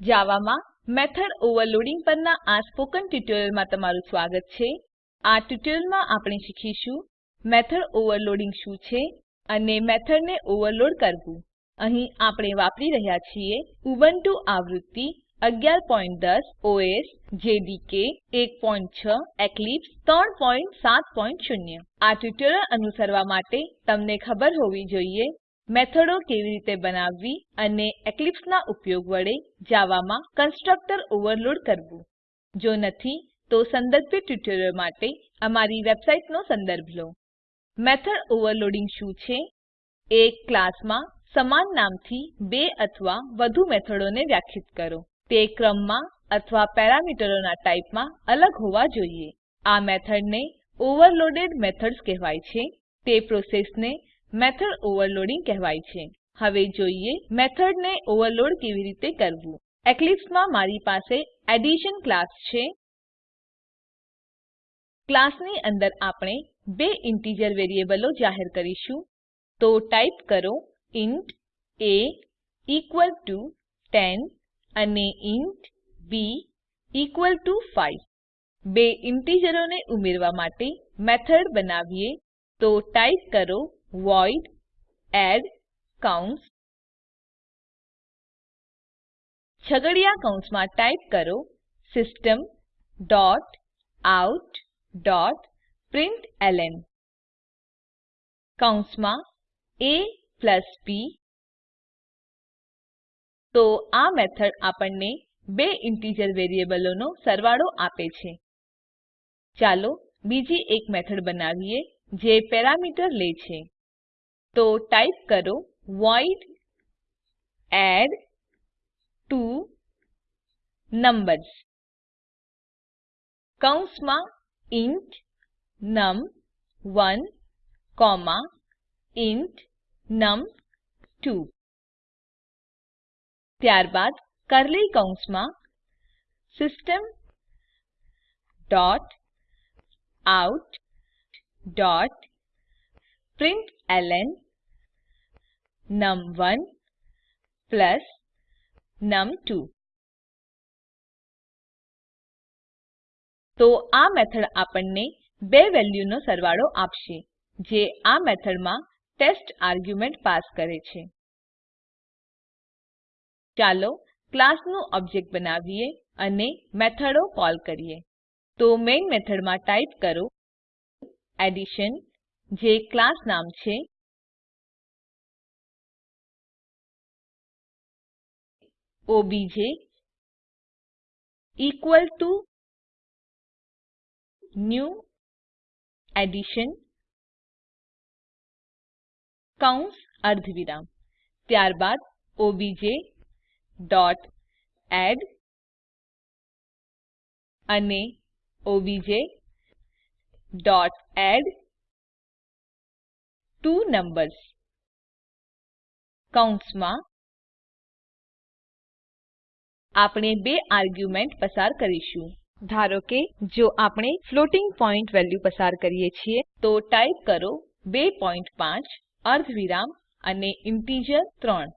જાવામાં method overloading પરના આ સ્પોકન ટ્યુટોરીયલમાં તમારું સ્વાગત છે. આ ટ્યુટોરીયલમાં આપણે શીખીશું મેથોડ ઓવરલોડિંગ શું છે અને મેથડને ઓવરલોડ કરવું. અહીં આપણે વાપરી રહ્યા છીએ ઉબુન્ટુ આવૃત્તિ 1110 ઓએસ, જેડીકે 16 એક્લિપ્સ 370 આ ટ્યુટોરીયલ અનુસરવા માટે તમને ખબર હોવી જોઈએ મેથડો કેવી રીતે બનાવવી અને એક્લીપ્સનાં ઉપયોગ વડે જાવામાં કન્સ્ટ્રક્ટર ઓવરલોડ કરવું? જો નથી, તો સંદર્ભિત ટ્યુટોરિયલ માટે અમારી વેબસાઈટનો સંદર્ભ લો. મેથોડ ઓવરલોડિંગ શું છે? એક ક્લાસમાં સમાન નામથી બે અથવા વધુ મેથડોને વ્યાખ્યાયિત કરો. તે ક્રમમાં અથવા પેરામીટરોના ટાઇપમાં અલગ હોવા જોઈએ. આ મેથડને ઓવરલોડેડ મેથડ્સ કહેવાય છે. તે પ્રોસેસને મેથોડ ઓવરલોડિંગ કહેવાય છે. હવે જોઈએ મેથડને ઓવરલોડ કેવી રીતે કરવું. એક્લીપ્સમાં મારી પાસે એડિશન ક્લાસ છે. ક્લાસની અંદર આપણે બે ઇન્ટીજર વેરીએબલો જાહેર કરીશું. તો ટાઈપ કરો ઇન્ટ એ ઇક્વલ ટુ 10 અને ઇન્ટ બી ઇક્વલ ટુ 5 બે ઇન્ટીજરોને ઉમેરવા માટે મેથડ બનાવીએ. તો ટાઈપ કરો વોઇડ એડ કૌંસ છગડીયા કૌંસમાં ટાઈપ કરો system dot out dot println કૌંસમાં એ પ્લસ b. તો આ મેથડ આપણને બે ઇન્ટીજર વેરીએબલોનો સરવાળો આપે છે. ચાલો બીજી એક મેથડ બનાવીએ જે પેરામીટર લે છે. તો ટાઈપ કરો વોઇડ એડટ્વોનંબર્સ કૌંસમાં int num one comma int num two ત્યારબાદ કર્લી કૌંસમાં system dot out dot println num one plus num two. તો આ મેથડ આપણને બે વેલ્યુનો સરવાળો આપશે, જે આ મેથડમાં ટેસ્ટ આર્ગ્યુમેન્ટ પાસ કરે છે. ચાલો ક્લાસનું ઓબ્જેક્ટ બનાવીએ અને મેથડો કોલ કરીએ. તો મેઇન મેથડમાં ટાઈપ કરો એડિશન, જે ક્લાસ નામ છે OBJ equal to new addition કૌંસ અર્ધવિરામ ત્યારબાદ ઓબીજે ડોટ એડ અને OBJ dot add two numbers કૌંસમાં આપણે બે આર્ગ્યુમેન્ટ પસાર કરીશું. ધારો કે, જો આપણે ફ્લોટિંગ પોઈન્ટ વેલ્યુ પસાર કરીએ છીએ, તો ટાઈપ કરો 25 અર્ધવિરામ અને ઇન્ટિજર 3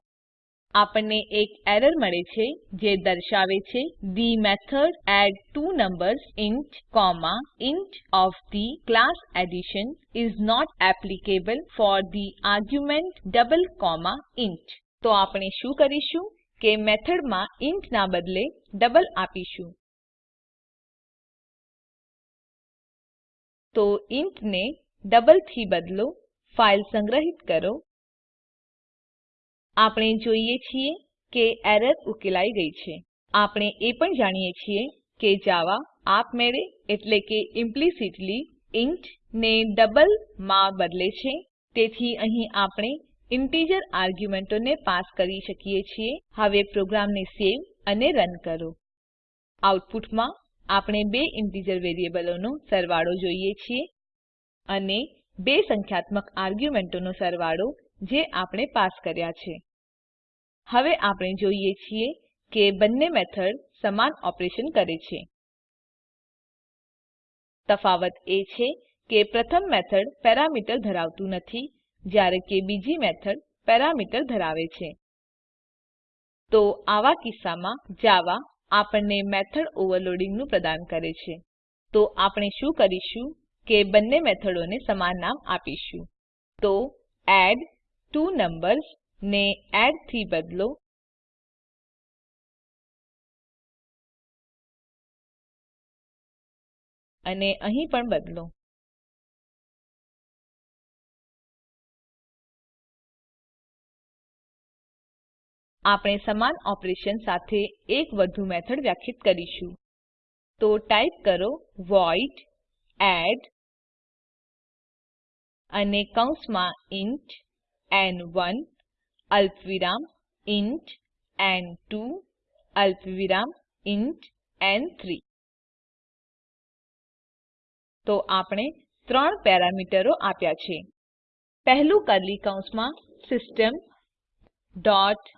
આપણને એક એરર મળે છે, જે દર્શાવે છે the method add two numbers int comma int O F the class addition is not applicable for the argument double comma int તો આપણે શું કરીશું? કે મેથડમાં ઇન્ટ ના બદલે ડબલ આપીશું. તો ઇન્ટ ને ડબલથી બદલો, ફાઈલ સંગ્રહિત કરો. આપણે જોઈએ છીએ કે એરર ઉકેલાઈ ગઈ છે. આપણે એ પણ જાણીએ છીએ કે જાવા આપમેળે એટલે કે ઇમ્પ્લિસિટલી ઇન્ટ ને ડબલમાં બદલે છે. તેથી અહીં આપણે ઇન્ટિજર આર્ગ્યુમેન્ટોને પાસ કરી શકીએ છીએ. હવે પ્રોગ્રામને સેવ અને રન કરો. આઉટપુટમાં આપણે બે ઇન્ટિજર વેરીએબલોનો સરવાળો જોઈએ છીએ અને બે સંખ્યાત્મક આર્ગ્યુમેન્ટોનો સરવાળો જે આપણે પાસ કર્યા છે. હવે આપણે જોઈએ છીએ કે બંને મેથડ સમાન ઓપરેશન કરે છે. તફાવત એ છે કે પ્રથમ મેથડ પેરામીટર ધરાવતું નથી. જ્યારે કે બીજી મેથડ પેરામીટર ધરાવે છે. તો આવા કિસ્સામાં જાવા આપણને મેથડ ઓવરલોડિંગનું પ્રદાન કરે છે. તો આપણે શું કરીશું કે બંને મેથડોને સમાન નામ આપીશું. તો એડ ત્વો નંબર્સ ને એડથી બદલો. અને અહીં પણ બદલો. આપણે સમાન ઓપરેશન સાથે એક વધુ મેથડ વ્યાખ્યાયિત કરીશું. તો ટાઈપ કરો વોઇડ એડ અને કૌંસમાં ઇન્ટ ન1 અલ્પવિરામ ઇન્ટ ન2 અલ્પવિરામ ઇન્ટ ન3 તો આપણે ત્રણ પેરામીટરો આપ્યા છે. પહેલું કર્લી કૌંસમાં સિસ્ટમ ડોટ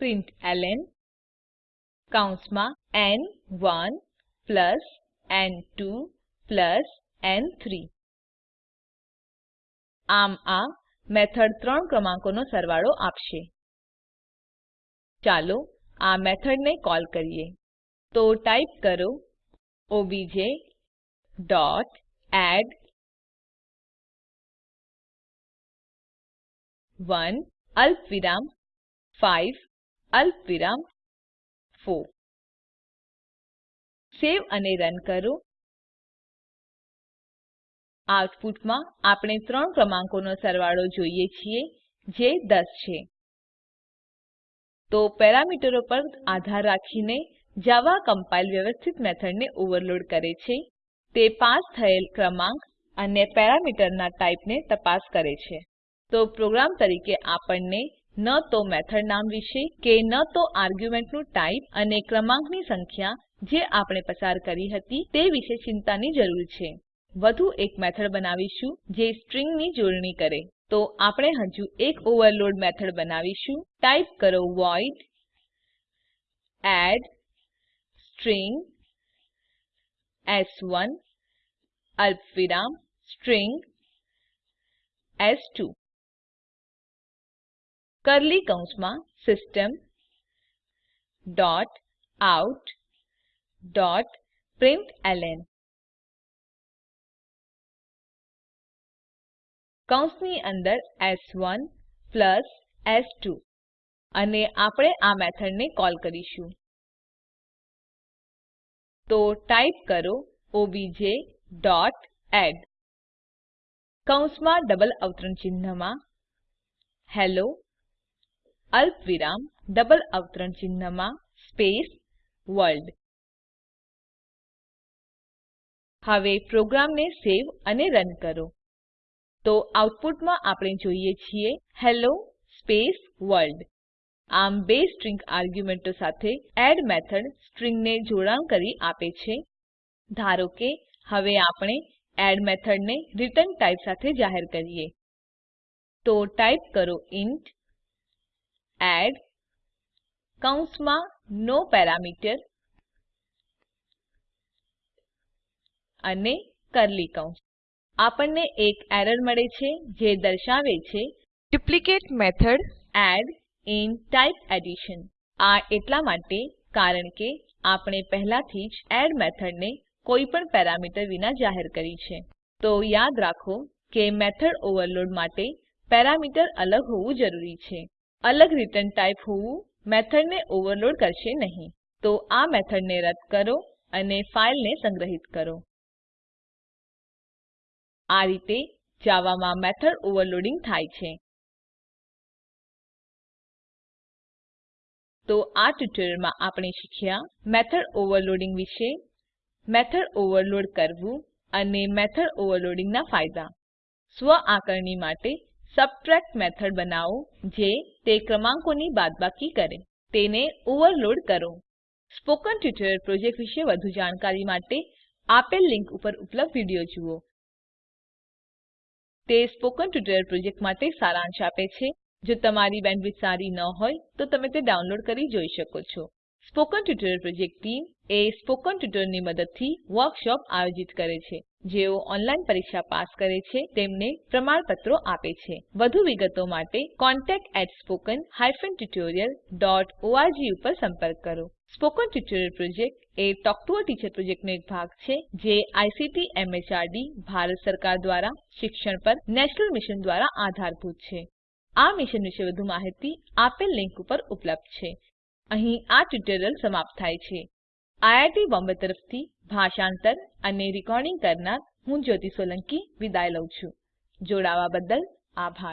પ્રિન્ટલન કૌંસમાં ન1 પ્લસ ન2 પ્લસ ન3 આમ આ મેથડ ત્રણ ક્રમાંકોનો સરવાળો આપશે. ચાલો આ મેથડને કોલ કરીએ. તો ટાઈપ કરો ઓબીજે ડોટ એડ 1 અલ્પવિરામ 5 અલ્પવિરામ 4 સેવ અને રન કરો. આઉટપુટમાં આપણે ત્રણ ક્રમાંકોનો સરવાળો જોઈએ છીએ, જે 10 છે. તો પેરામીટરો પર આધાર રાખીને જાવા કમ્પાઇલ વ્યવસ્થિત મેથડને ઓવરલોડ કરે છે. તે પાસ થયેલ ક્રમાંક અને પેરામીટરના ટાઇપને તપાસ કરે છે. તો પ્રોગ્રામ તરીકે આપણને ન તો મેથડ નામ વિશે કે ન તો આર્ગ્યુમેન્ટનું ટાઇપ અને ક્રમાંકની સંખ્યા જે આપણે પસાર કરી હતી તે વિશે ચિંતાની જરૂર છે. વધુ એક મેથડ બનાવીશું જે સ્ટ્રિંગની જોડણી કરે. તો આપણે હજુ એક ઓવરલોડ મેથડ બનાવીશું. ટાઈપ કરો વોઇડ એડ સ્ટ્રિંગ s1 અલ્પવિરામ સ્ટ્રિંગ s2 કર્લી કૌંસમાં system dot out dot println કૌંસની અંદર s1 પ્લસ s2 અને આપણે આ મેથડને કોલ કરીશું. તો ટાઈપ કરો ઓબીજે ડોટ એડ કૌંસમાં ડબલ અવતરણ ચિહ્નમાં હેલ્લો અલ્પવિરામ, ડબલ અવતરણ ચિહ્નમાં, સ્પેસ, વર્લ્ડ. હવે પ્રોગ્રામને સેવ અને રન કરો. તો આઉટપુટમાં આપણે જોઈએ છીએ હેલ્લો સ્પેસ, વર્લ્ડ. આમ બે સ્ટ્રીંગ આર્ગ્યુમેન્ટો સાથે એડ મેથડ સ્ટ્રીંગને જોડાણ કરી આપે છે. ધારો કે, હવે આપણે એડ મેથડને રીટર્ન ટાઇપ સાથે જાહેર કરીએ. તો ટાઈપ કરો ઇન્ટ એડ કૌંસમાં નો પેરામીટર અને કર્લી કૌંસ. આપણને એક એરર મળે છે જે દર્શાવે છે duplicate method add in type addition. આ એટલા માટે કારણ કે આપણે પહેલાથી જ એડ મેથડને કોઈપણ પેરામીટર વિના જાહેર કરી છે. તો યાદ રાખો કે મેથડ ઓવરલોડ માટે પેરામીટર અલગ હોવું જરૂરી છે. અલગ રીટર્ન ટાઇપ હોવું મેથડને ઓવરલોડ કરશે નહીં. તો આ મેથડને રદ કરો અને ફાઈલને સંગ્રહિત કરો. આ રીતે જાવામાં મેથડ ઓવરલોડિંગ થાય છે. તો આ ટ્યુટોરીયલમાં આપણે શીખ્યા મેથડ ઓવરલોડિંગ વિશે, મેથડ ઓવરલોડ કરવું અને મેથડ ઓવરલોડિંગના ફાયદા. સ્વ આકારણી માટે સબટ્રેક્ટ મેથડ બનાવો જે તે ક્રમાંકોની બાદબાકી કરે. તેને ઓવરલોડ કરો. સ્પોકન ટ્યુટોરિયલ પ્રોજેક્ટ વિશે વધુ જાણકારી માટે આપેલ લીંક ઉપર ઉપલબ્ધ વીડિયો જુઓ. તે સ્પોકન ટ્યુટોરિયલ પ્રોજેક્ટ માટે સારાંશ આપે છે. જો તમારી બેન્ડવિડ્થ સારી ન હોય, તો તમે તે ડાઉનલોડ કરી જોઈ શકો છો. સ્પોકન ટ્યુટોરિયલ પ્રોજેક્ટ ટીમ એ સ્પોકન ટ્યુટોરિયલની મદદથી વર્કશોપ આયોજિત કરે છે. જેઓ ઓનલાઈન પરીક્ષા પાસ કરે છે, તેમને પ્રમાણપત્રો આપે છે. વધુ વિગતો માટે contactspoken tutorialorg ઉપર સંપર્ક કરો. સ્પોકન ટ્યુટોરિયલ પ્રોજેક્ટ એ ટોક ટુ અ ટીચર પ્રોજેક્ટનો એક ભાગ છે, જે આઈસીટી એમએચઆરડી ભારત સરકાર દ્વારા શિક્ષણ પર નેશનલ મિશન દ્વારા આધારભૂત છે. આ મિશન વિશે વધુ માહિતી આપેલ લીંક ઉપર ઉપલબ્ધ છે. અહીં આ ટ્યુટોરીયલ સમાપ્ત થાય છે. આઈઆઈટી બોમ્બે તરફથી ભાષાંતર કરનાર હું જ્યોતિ સોલંકી વિદાય લઉં છું. જોડાવા બદલ આભાર.